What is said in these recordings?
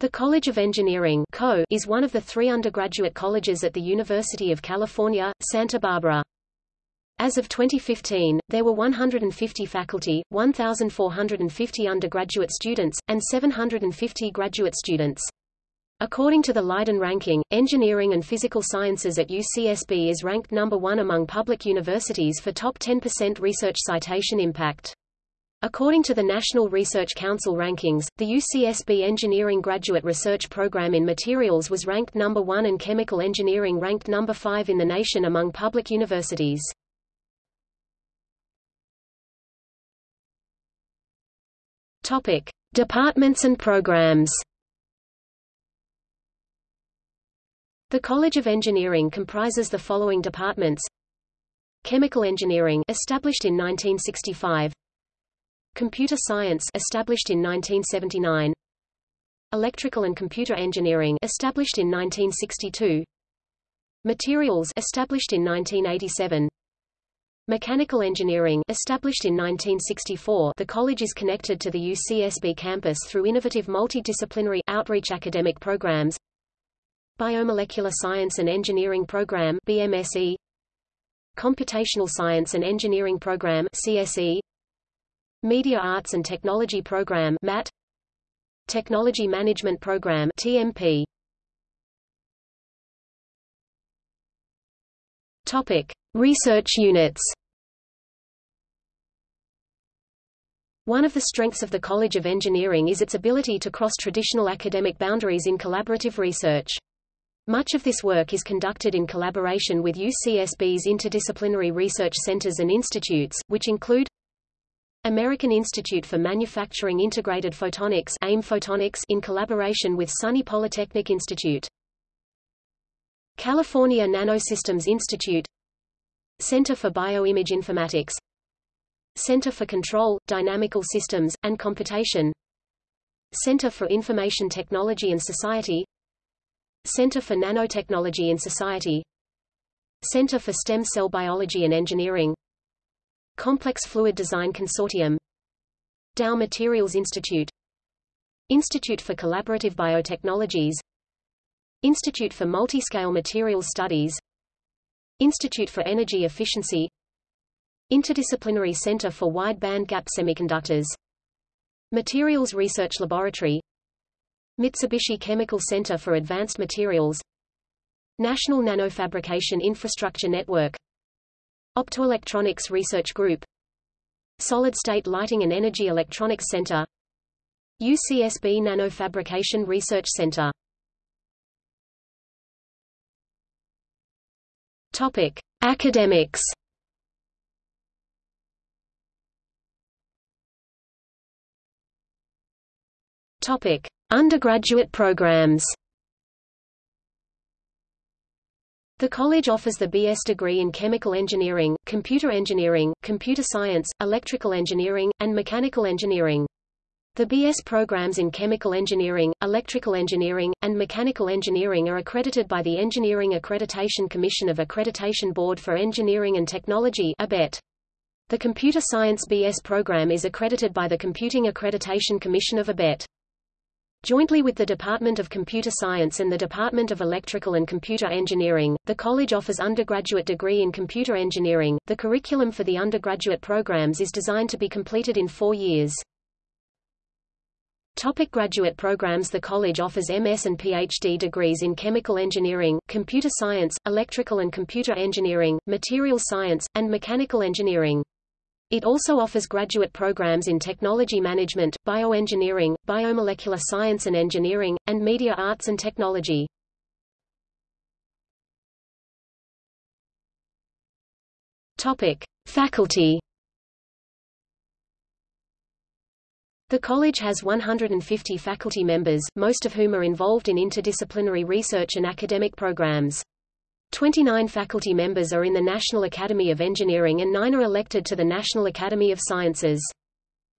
The College of Engineering (CO) is one of the three undergraduate colleges at the University of California, Santa Barbara. As of 2015, there were 150 faculty, 1,450 undergraduate students, and 750 graduate students. According to the Leiden ranking, engineering and physical sciences at UCSB is ranked number one among public universities for top 10% research citation impact. According to the National Research Council rankings, the UCSB Engineering Graduate Research Program in Materials was ranked number 1 and Chemical Engineering ranked number 5 in the nation among public universities. Topic: Departments and programs. The College of Engineering comprises the following departments: Chemical Engineering, established in 1965. Computer Science established in 1979 Electrical and Computer Engineering established in 1962 Materials established in 1987 Mechanical Engineering established in 1964 The college is connected to the UCSB campus through innovative multidisciplinary outreach academic programs. Biomolecular Science and Engineering Program BMSE Computational Science and Engineering Program CSE Media Arts and Technology Program MAT Technology Management Program TMP Topic. Research units. One of the strengths of the College of Engineering is its ability to cross traditional academic boundaries in collaborative research. Much of this work is conducted in collaboration with UCSB's interdisciplinary research centers and institutes, which include American Institute for Manufacturing Integrated Photonics AIM Photonics in collaboration with SUNY Polytechnic Institute. California Nanosystems Institute. Center for Bioimage Informatics. Center for Control, Dynamical Systems, and Computation. Center for Information Technology and Society. Center for Nanotechnology and Society. Center for Stem Cell Biology and Engineering Complex Fluid Design Consortium Dow Materials Institute Institute for Collaborative Biotechnologies Institute for Multiscale Materials Studies Institute for Energy Efficiency Interdisciplinary Center for Wide Band Gap Semiconductors Materials Research Laboratory Mitsubishi Chemical Center for Advanced Materials National Nanofabrication Infrastructure Network Optoelectronics Research Group Solid-State Lighting and Energy Electronics Center UCSB Nanofabrication Research Center Topic: Academics. Topic: Undergraduate programs. The college offers the BS degree in Chemical Engineering, Computer Engineering, Computer Science, Electrical Engineering, and Mechanical Engineering. The BS programs in Chemical Engineering, Electrical Engineering, and Mechanical Engineering are accredited by the Engineering Accreditation Commission of Accreditation Board for Engineering and Technology ABET. The Computer Science BS program is accredited by the Computing Accreditation Commission of ABET. Jointly with the Department of Computer Science and the Department of Electrical and Computer Engineering, the college offers undergraduate degree in computer engineering. The curriculum for the undergraduate programs is designed to be completed in four years. Topic graduate programs The college offers MS and PhD degrees in chemical engineering, computer science, electrical and computer engineering, materials science, and mechanical engineering. It also offers graduate programs in technology management, bioengineering, biomolecular science and engineering, and media arts and technology. Topic: Faculty. The college has 150 faculty members, most of whom are involved in interdisciplinary research and academic programs. 29 faculty members are in the National Academy of Engineering and nine are elected to the National Academy of Sciences.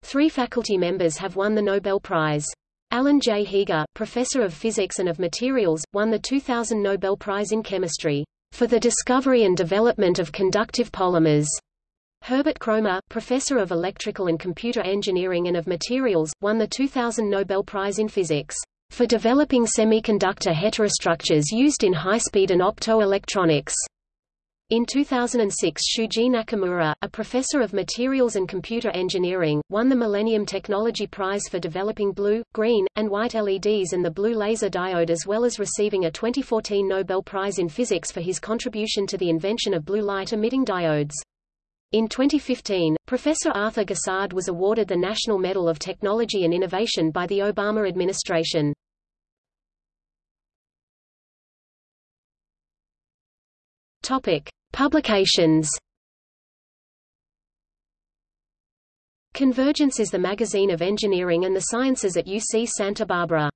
Three faculty members have won the Nobel Prize. Alan J. Heeger, professor of physics and of materials, won the 2000 Nobel Prize in Chemistry for the discovery and development of conductive polymers. Herbert Kroemer, professor of electrical and computer engineering and of materials, won the 2000 Nobel Prize in Physics for developing semiconductor heterostructures used in high-speed and optoelectronics. In 2006 Shuji Nakamura, a professor of materials and computer engineering, won the Millennium Technology Prize for developing blue, green, and white LEDs and the blue laser diode as well as receiving a 2014 Nobel Prize in Physics for his contribution to the invention of blue light-emitting diodes. In 2015, Professor Arthur Gossard was awarded the National Medal of Technology and Innovation by the Obama administration. Topic. Publications Convergence is the magazine of engineering and the sciences at UC Santa Barbara.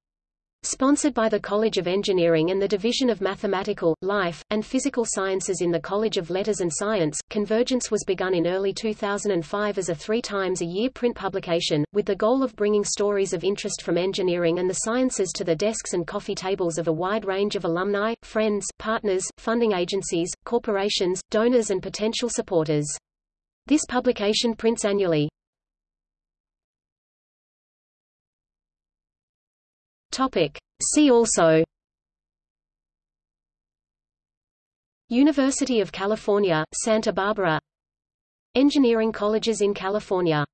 Sponsored by the College of Engineering and the Division of Mathematical, Life, and Physical Sciences in the College of Letters and Science, Convergence was begun in early 2005 as a three times a year print publication, with the goal of bringing stories of interest from engineering and the sciences to the desks and coffee tables of a wide range of alumni, friends, partners, funding agencies, corporations, donors and potential supporters. This publication prints annually. Topic. See also. University of California, Santa Barbara. Engineering colleges in California